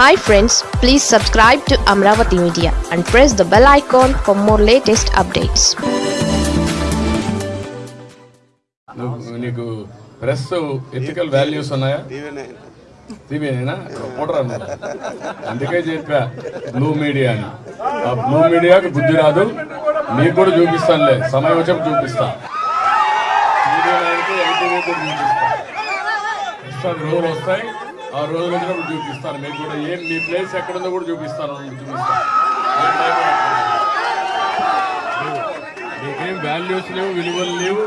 Hi friends please subscribe to Amaravati media and press the bell icon for more latest updates నీకు press ethical values ఉన్నాయా? టీవీనేనా reporter అన్నారు అందుకే చెప్పా blue media అని. ఆ బ్లూ మీడియాకి బుద్ధి రాదు. మీకు కూడా చూపిస్తానులే. సమయం వచ్చి చూపిస్తా. వస్తాయి. ఆ రోజులు వచ్చినప్పుడు చూపిస్తాను. మీకు కూడా ఏం మీ ప్లేస్ ఎక్కడుందో కూడా చూపిస్తాను. చూపిస్తాను. మీకేం వాల్యూస్ లేవు విలువలు లేవు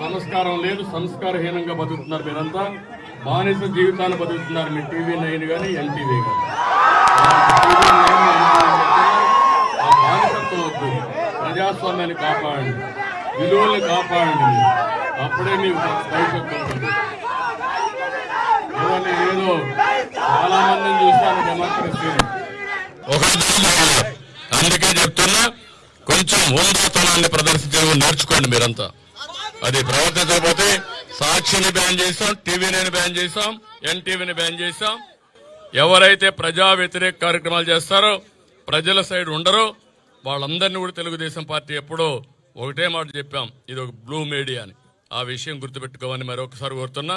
సంస్కారం లేదు సంస్కారహీనంగా బతుకుతున్నారు మీరంతా. బానిస జీవితాన్ని బతుకుతున్నారు మీ టీవీ నైన్ కానీ ఎన్టీవీ కానీ ఆ బానిసత్వం వద్దు. ప్రజాస్వామ్యాన్ని కాపాడండి. విలువల్ని కాపాడండి అప్పుడే మీకు భవిష్యత్తు చాలా మందిని డెమోక్రసీని అందుకే చెప్తున్నా కొంచెం ఉందాతనాన్ని ప్రదర్శించడం నేర్చుకోండి మీరంతా. అది ప్రవర్తించకపోతే సాక్షిని బ్యాన్ చేసాం టీవీని బ్యాన్ చేశాం ఎన్టీవీని బ్యాన్ చేసాం ఎవరైతే ప్రజా వ్యతిరేక కార్యక్రమాలు చేస్తారో ప్రజల సైడ్ ఉండరో వాళ్ళందరినీ కూడా తెలుగుదేశం పార్టీ ఎప్పుడో ఒకటే మాట చెప్పాం. ఇది ఒక బ్లూ మీడియా అని. ఆ విషయం గుర్తుపెట్టుకోమని మరొకసారి కోరుతున్నా.